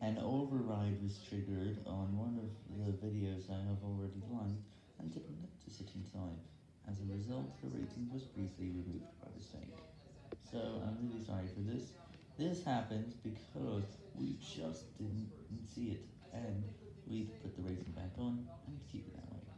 An override was triggered on one of the videos I have already liked, and didn't notice it in time. As a result, the rating was briefly removed by mistake. So, I'm really sorry for this. This happened because we just didn't see it, and we put the rating back on.